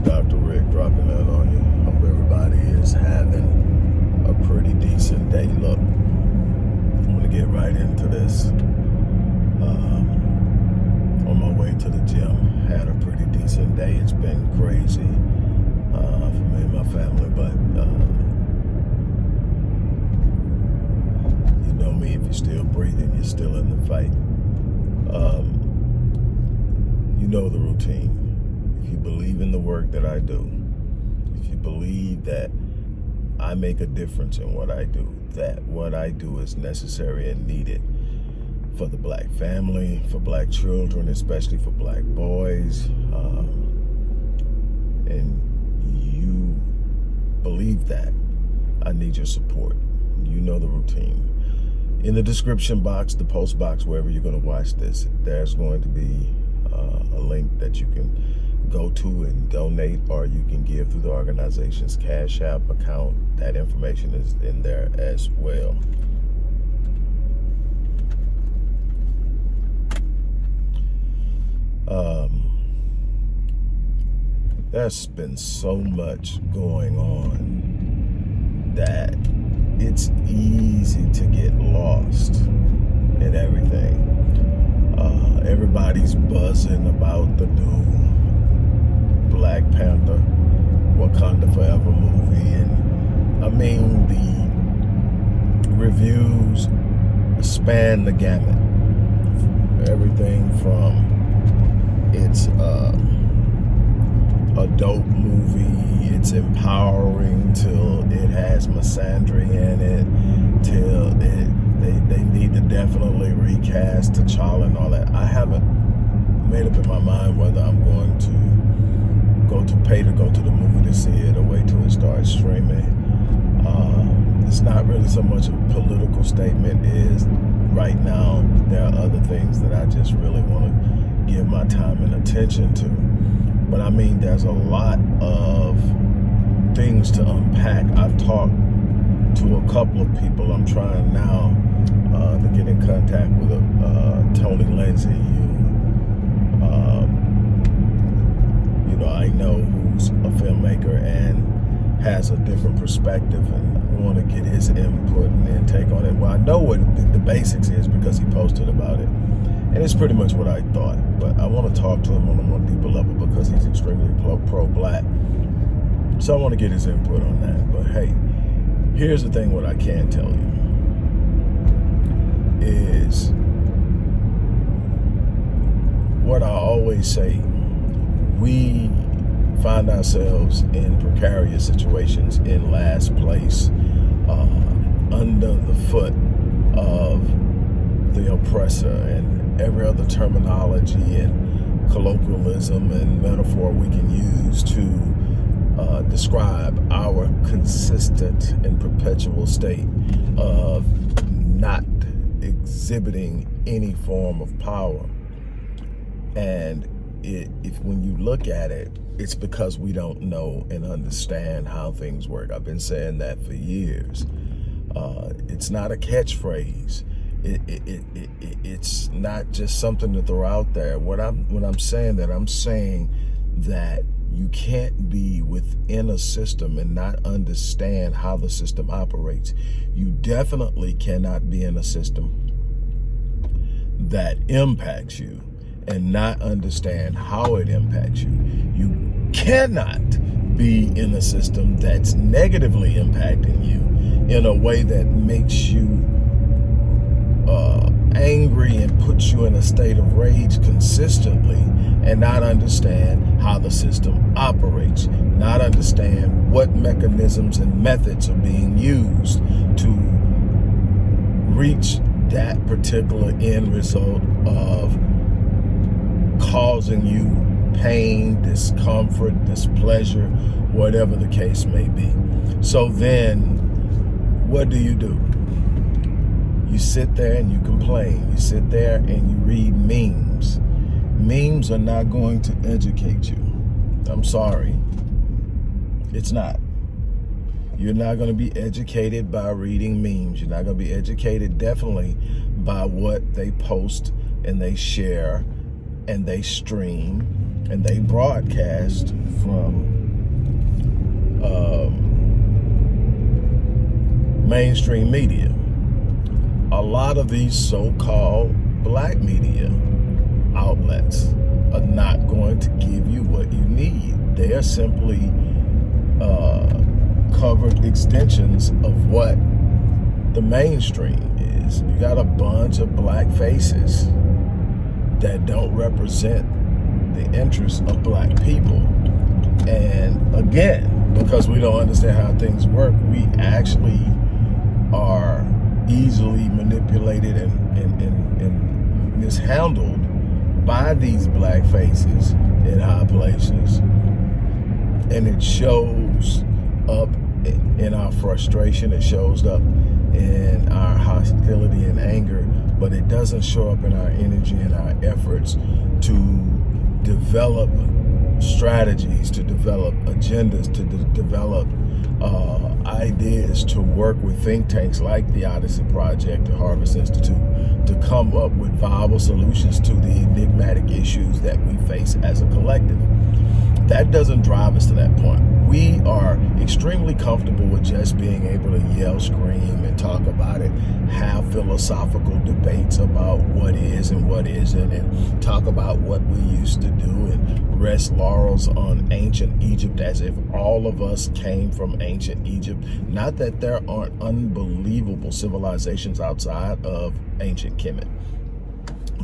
Dr. Rick dropping in on you. Hope everybody is having a pretty decent day. Look, I'm gonna get right into this. Um, on my way to the gym, had a pretty decent day. It's been crazy uh, for me and my family, but uh, you know me. If you're still breathing, you're still in the fight. Um, you know the routine if you believe in the work that I do, if you believe that I make a difference in what I do, that what I do is necessary and needed for the black family, for black children, especially for black boys, um, and you believe that, I need your support. You know the routine. In the description box, the post box, wherever you're going to watch this, there's going to be uh, a link that you can go to and donate or you can give through the organization's Cash App account. That information is in there as well. Um, there's been so much going on that it's easy to get lost in everything. Uh, everybody's buzzing about the new Black Panther, Wakanda Forever movie. And I mean, the reviews span the gamut. Everything from it's uh, a dope movie, it's empowering till it has misandry in it, till it they, they need to definitely recast T'Challa and all that. I haven't made up in my mind whether I'm going to go to pay to go to the movie to see it or wait till it starts streaming. Um, it's not really so much a political statement is right now there are other things that I just really want to give my time and attention to. But I mean, there's a lot of things to unpack. I've talked to a couple of people. I'm trying now uh, to get in contact with uh, Tony Lindsay, I know who's a filmmaker and has a different perspective and I want to get his input and intake on it. Well, I know what the basics is because he posted about it. And it's pretty much what I thought. But I want to talk to him on a more deeper level because he's extremely pro-black. So I want to get his input on that. But hey, here's the thing what I can tell you is what I always say. We find ourselves in precarious situations in last place uh, under the foot of the oppressor and every other terminology and colloquialism and metaphor we can use to uh, describe our consistent and perpetual state of not exhibiting any form of power. And it, if when you look at it, it's because we don't know and understand how things work. I've been saying that for years. Uh, it's not a catchphrase. It, it, it, it's not just something to throw out there. What I'm when I'm saying that, I'm saying that you can't be within a system and not understand how the system operates. You definitely cannot be in a system that impacts you and not understand how it impacts you. You cannot be in a system that's negatively impacting you in a way that makes you uh, angry and puts you in a state of rage consistently and not understand how the system operates, not understand what mechanisms and methods are being used to reach that particular end result of causing you pain, discomfort, displeasure, whatever the case may be. So then, what do you do? You sit there and you complain. You sit there and you read memes. Memes are not going to educate you. I'm sorry. It's not. You're not going to be educated by reading memes. You're not going to be educated definitely by what they post and they share and they stream and they broadcast from um, mainstream media. A lot of these so-called black media outlets are not going to give you what you need. They are simply uh, covered extensions of what the mainstream is. You got a bunch of black faces that don't represent the interests of black people. And again, because we don't understand how things work, we actually are easily manipulated and, and, and, and mishandled by these black faces in high places. And it shows up in our frustration. It shows up in our hostility and anger, but it doesn't show up in our energy and our efforts to develop strategies, to develop agendas, to de develop uh, ideas to work with think tanks like the Odyssey Project, the Harvest Institute, to come up with viable solutions to the enigmatic issues that we face as a collective. That doesn't drive us to that point. We are extremely comfortable with just being able to yell, scream, and talk about it, have philosophical debates about what is and what isn't, and talk about what we used to do, and rest laurels on ancient Egypt as if all of us came from ancient Egypt. Not that there aren't unbelievable civilizations outside of ancient Kemet.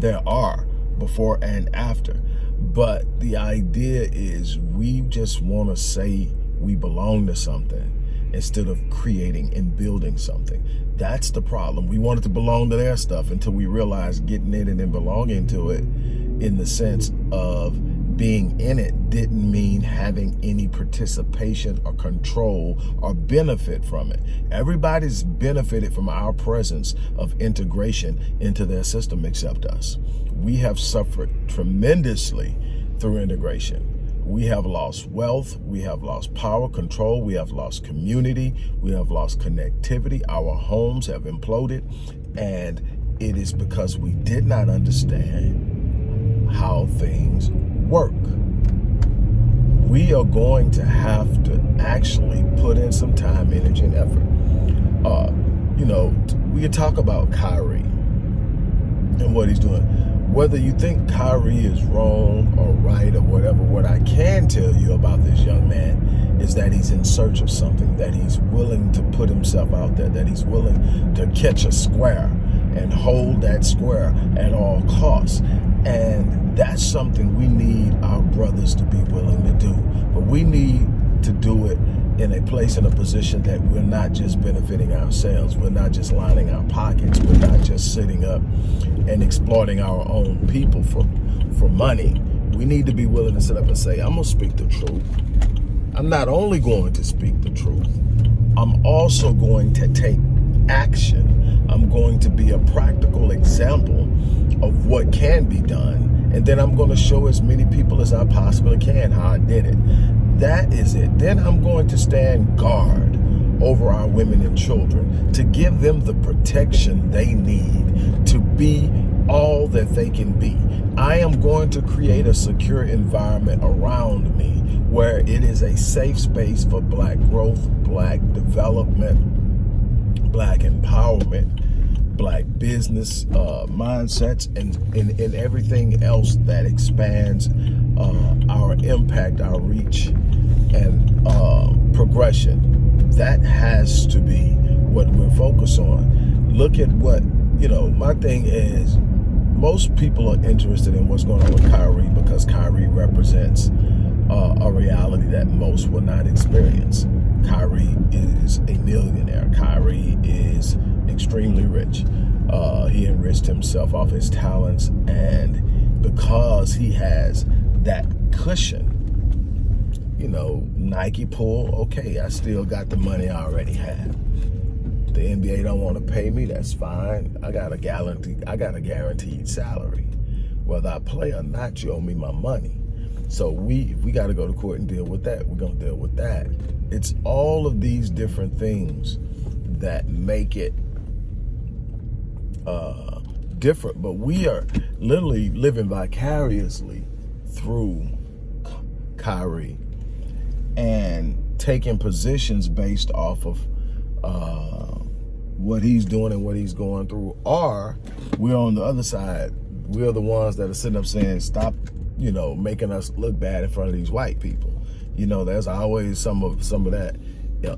There are, before and after. But the idea is we just want to say we belong to something instead of creating and building something. That's the problem. We wanted to belong to their stuff until we realized getting in it and belonging to it in the sense of being in it didn't mean having any participation or control or benefit from it. Everybody's benefited from our presence of integration into their system except us. We have suffered tremendously through integration we have lost wealth, we have lost power, control, we have lost community, we have lost connectivity, our homes have imploded, and it is because we did not understand how things work. We are going to have to actually put in some time, energy, and effort. Uh, you know, we could talk about Kyrie and what he's doing whether you think Kyrie is wrong or right or whatever, what I can tell you about this young man is that he's in search of something, that he's willing to put himself out there, that he's willing to catch a square and hold that square at all costs. And that's something we need our brothers to be willing to do. But we need to do it in a place in a position that we're not just benefiting ourselves. We're not just lining our pockets. We're not just sitting up and exploiting our own people for, for money. We need to be willing to sit up and say, I'm to speak the truth. I'm not only going to speak the truth, I'm also going to take action. I'm going to be a practical example of what can be done. And then I'm going to show as many people as I possibly can how I did it that is it. Then I'm going to stand guard over our women and children to give them the protection they need to be all that they can be. I am going to create a secure environment around me where it is a safe space for black growth, black development, black empowerment, black business uh, mindsets, and, and, and everything else that expands uh, our impact, our reach, and uh, progression. That has to be what we're focused on. Look at what, you know, my thing is most people are interested in what's going on with Kyrie because Kyrie represents uh, a reality that most will not experience. Kyrie is a millionaire. Kyrie is extremely rich. Uh, he enriched himself off his talents and because he has that cushion, you know, Nike pull, okay, I still got the money I already have. The NBA don't want to pay me, that's fine. I got a guaranteed, I got a guaranteed salary. Whether I play or not, you owe me my money. So we we got to go to court and deal with that. We're to deal with that. It's all of these different things that make it uh, different, but we are literally living vicariously through Kyrie and taking positions based off of uh, what he's doing and what he's going through. Or we're on the other side. We're the ones that are sitting up saying, stop, you know, making us look bad in front of these white people. You know, there's always some of some of that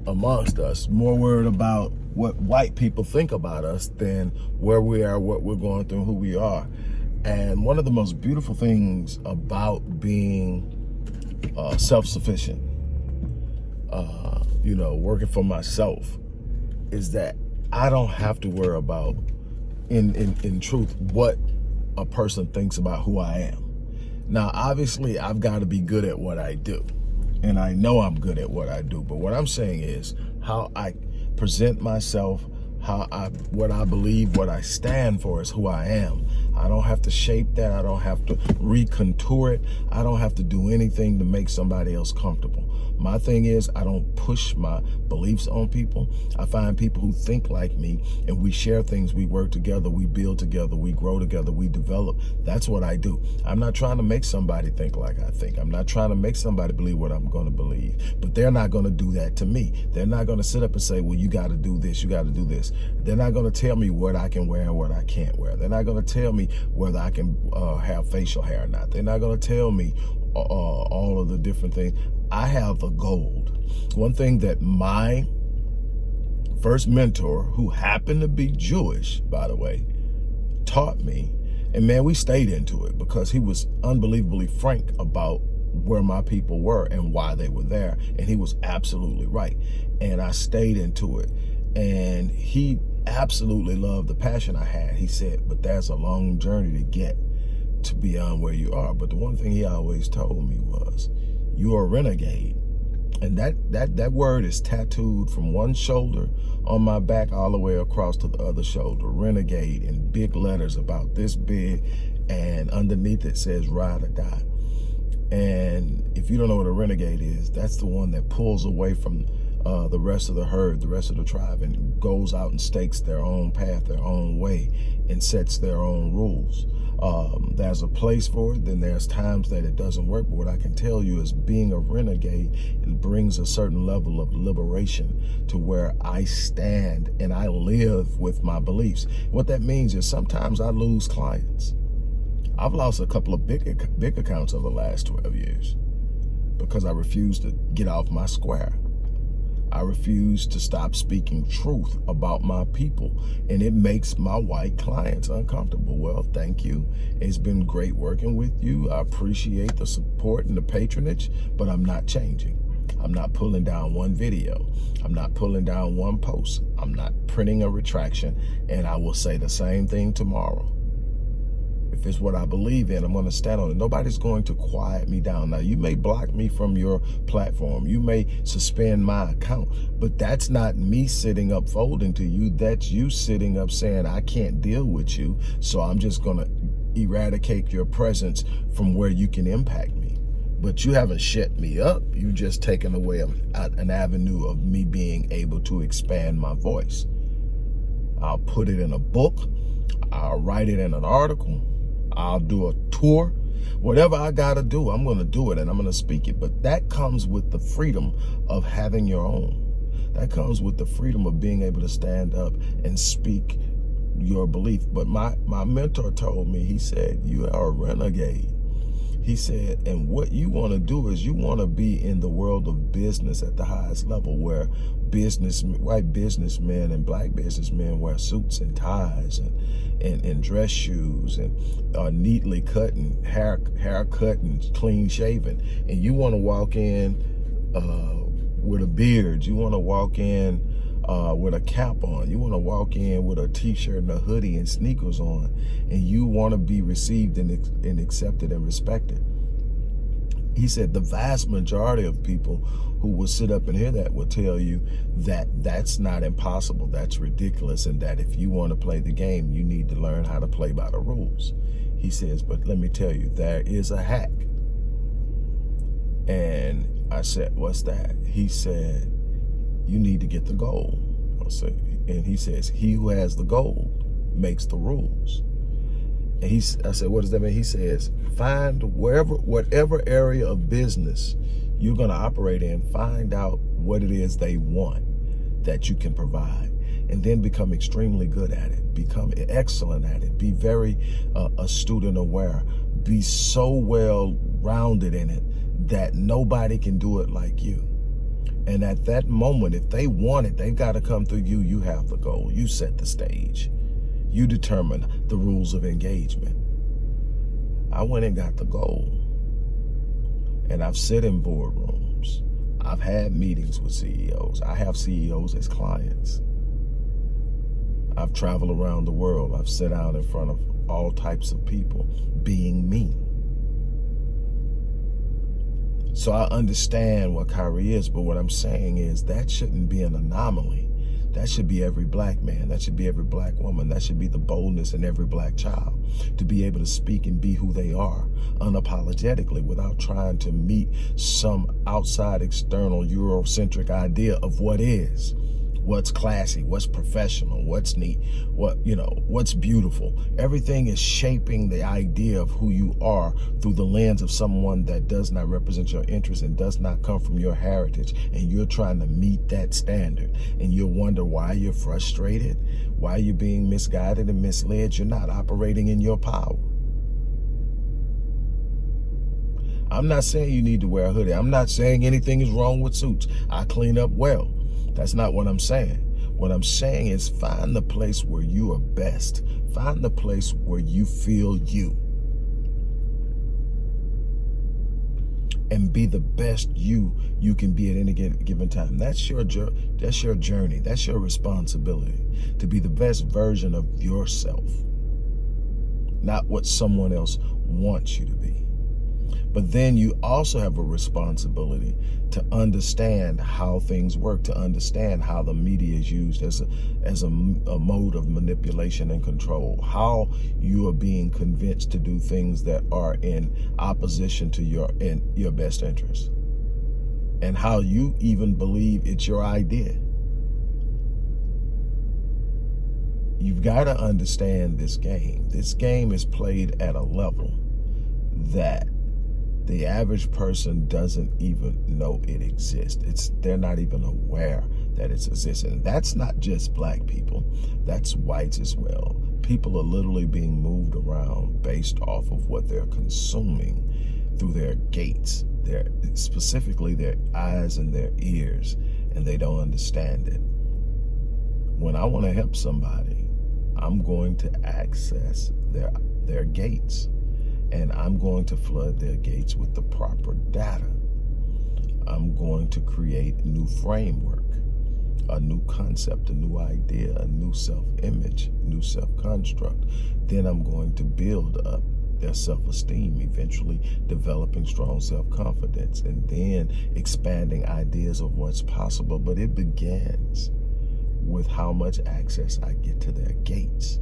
amongst us. More worried about what white people think about us than where we are, what we're going through, who we are. And one of the most beautiful things about being uh, self-sufficient, uh, you know, working for myself, is that I don't have to worry about, in, in, in truth, what a person thinks about who I am. Now, obviously, I've got to be good at what I do. And I know I'm good at what I do. But what I'm saying is how I present myself, how I, what I believe, what I stand for is who I am. I don't have to shape that. I don't have to recontour it. I don't have to do anything to make somebody else comfortable. My thing is I don't push my beliefs on people. I find people who think like me and we share things. We work together. We build together. We grow together. We develop. That's what I do. I'm not trying to make somebody think like I think. I'm not trying to make somebody believe what I'm going to believe. But they're not going to do that to me. They're not going to sit up and say, well, you got to do this. You got to do this. They're not going to tell me what I can wear and what I can't wear. They're not going to tell me whether I can uh, have facial hair or not. They're not going to tell me uh, all of the different things. I have a gold. One thing that my first mentor, who happened to be Jewish, by the way, taught me, and man, we stayed into it because he was unbelievably frank about where my people were and why they were there. And he was absolutely right. And I stayed into it. And he absolutely loved the passion I had. He said, but that's a long journey to get to beyond where you are. But the one thing he always told me was, you're a renegade. And that, that, that word is tattooed from one shoulder on my back all the way across to the other shoulder. Renegade in big letters about this big. And underneath it says ride or die. And if you don't know what a renegade is, that's the one that pulls away from uh, the rest of the herd, the rest of the tribe, and goes out and stakes their own path, their own way, and sets their own rules. Um, there's a place for it, then there's times that it doesn't work. But what I can tell you is being a renegade, it brings a certain level of liberation to where I stand and I live with my beliefs. What that means is sometimes I lose clients. I've lost a couple of big, big accounts over the last 12 years because I refuse to get off my square. I refuse to stop speaking truth about my people. And it makes my white clients uncomfortable. Well, thank you. It's been great working with you. I appreciate the support and the patronage, but I'm not changing. I'm not pulling down one video. I'm not pulling down one post. I'm not printing a retraction. And I will say the same thing tomorrow. If it's what I believe in, I'm going to stand on it. Nobody's going to quiet me down. Now, you may block me from your platform. You may suspend my account, but that's not me sitting up folding to you. That's you sitting up saying, I can't deal with you, so I'm just going to eradicate your presence from where you can impact me. But you haven't shut me up. You've just taken away an avenue of me being able to expand my voice. I'll put it in a book. I'll write it in an article. I'll do a tour. Whatever I got to do, I'm going to do it and I'm going to speak it. But that comes with the freedom of having your own. That comes with the freedom of being able to stand up and speak your belief. But my, my mentor told me, he said, you are a renegade. He said, and what you want to do is you want to be in the world of business at the highest level where business, white businessmen and black businessmen wear suits and ties and, and, and dress shoes and are neatly cut and hair, hair cut and clean shaven. And you want to walk in uh, with a beard. You want to walk in uh, with a cap on. You want to walk in with a t-shirt and a hoodie and sneakers on, and you want to be received and, and accepted and respected. He said the vast majority of people who will sit up and hear that will tell you that that's not impossible, that's ridiculous, and that if you want to play the game, you need to learn how to play by the rules. He says, but let me tell you, there is a hack. And I said, what's that? He said, you need to get the gold. And he says, he who has the gold makes the rules. And he, I said, what does that mean? He says, find wherever, whatever area of business you're going to operate in, find out what it is they want that you can provide and then become extremely good at it, become excellent at it, be very uh, astute and aware, be so well rounded in it that nobody can do it like you. And at that moment, if they want it, they've got to come through you. You have the goal. You set the stage. You determine the rules of engagement. I went and got the goal. And I've sit in boardrooms. I've had meetings with CEOs. I have CEOs as clients. I've traveled around the world. I've sat out in front of all types of people being me. So I understand what Kyrie is, but what I'm saying is that shouldn't be an anomaly. That should be every black man. That should be every black woman. That should be the boldness in every black child to be able to speak and be who they are unapologetically without trying to meet some outside external Eurocentric idea of what is what's classy, what's professional, what's neat, what, you know, what's beautiful. Everything is shaping the idea of who you are through the lens of someone that does not represent your interests and does not come from your heritage. And you're trying to meet that standard. And you'll wonder why you're frustrated, why you're being misguided and misled. You're not operating in your power. I'm not saying you need to wear a hoodie. I'm not saying anything is wrong with suits. I clean up well. That's not what I'm saying. What I'm saying is find the place where you are best. Find the place where you feel you. and be the best you you can be at any given time. That's your that's your journey. That's your responsibility to be the best version of yourself, not what someone else wants you to be. But then you also have a responsibility to understand how things work, to understand how the media is used as a, as a, a mode of manipulation and control, how you are being convinced to do things that are in opposition to your, in your best interest, and how you even believe it's your idea. You've got to understand this game. This game is played at a level that the average person doesn't even know it exists. It's They're not even aware that it exists. And that's not just black people. That's whites as well. People are literally being moved around based off of what they're consuming through their gates, their specifically their eyes and their ears, and they don't understand it. When I want to help somebody, I'm going to access their their gates and I'm going to flood their gates with the proper data. I'm going to create a new framework, a new concept, a new idea, a new self-image, new self-construct. Then I'm going to build up their self-esteem, eventually developing strong self-confidence, and then expanding ideas of what's possible. But it begins with how much access I get to their gates.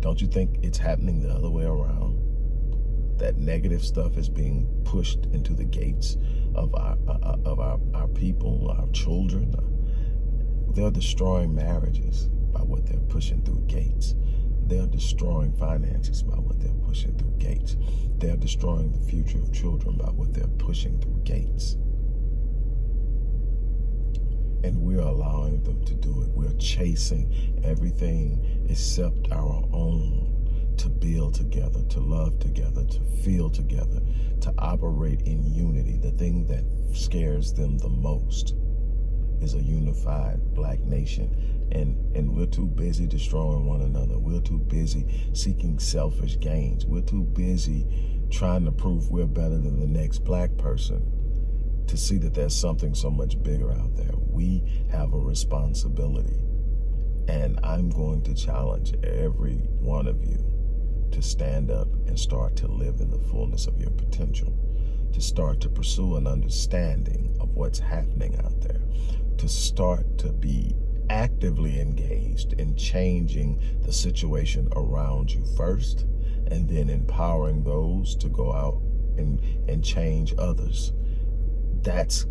Don't you think it's happening the other way around? That negative stuff is being pushed into the gates of our uh, uh of our, our people, our children. They're destroying marriages by what they're pushing through gates. They're destroying finances by what they're pushing through gates. They're destroying the future of children by what they're pushing through gates and we're allowing them to do it. We're chasing everything except our own to build together, to love together, to feel together, to operate in unity. The thing that scares them the most is a unified black nation. And, and we're too busy destroying one another. We're too busy seeking selfish gains. We're too busy trying to prove we're better than the next black person to see that there's something so much bigger out there. We have a responsibility. And I'm going to challenge every one of you to stand up and start to live in the fullness of your potential, to start to pursue an understanding of what's happening out there, to start to be actively engaged in changing the situation around you first, and then empowering those to go out and, and change others that's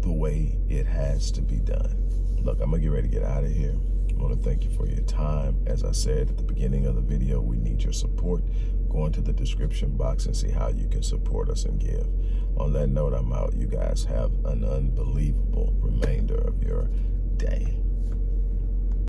the way it has to be done. Look, I'm to get ready to get out of here. I want to thank you for your time. As I said at the beginning of the video, we need your support. Go into the description box and see how you can support us and give. On that note, I'm out. You guys have an unbelievable remainder of your